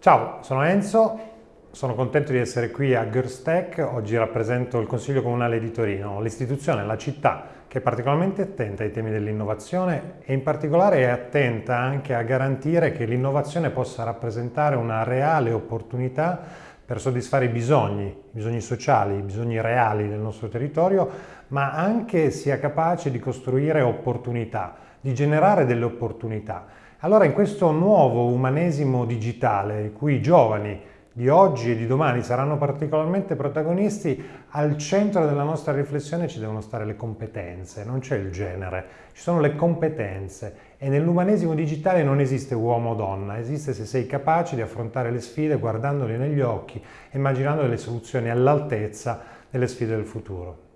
Ciao, sono Enzo, sono contento di essere qui a Girls Tech, oggi rappresento il Consiglio Comunale di Torino, l'istituzione, la città che è particolarmente attenta ai temi dell'innovazione e in particolare è attenta anche a garantire che l'innovazione possa rappresentare una reale opportunità per soddisfare i bisogni, i bisogni sociali, i bisogni reali del nostro territorio, ma anche sia capace di costruire opportunità, di generare delle opportunità. Allora in questo nuovo umanesimo digitale, in cui i giovani di oggi e di domani saranno particolarmente protagonisti, al centro della nostra riflessione ci devono stare le competenze, non c'è il genere, ci sono le competenze e nell'umanesimo digitale non esiste uomo o donna, esiste se sei capace di affrontare le sfide guardandole negli occhi, immaginando delle soluzioni all'altezza delle sfide del futuro.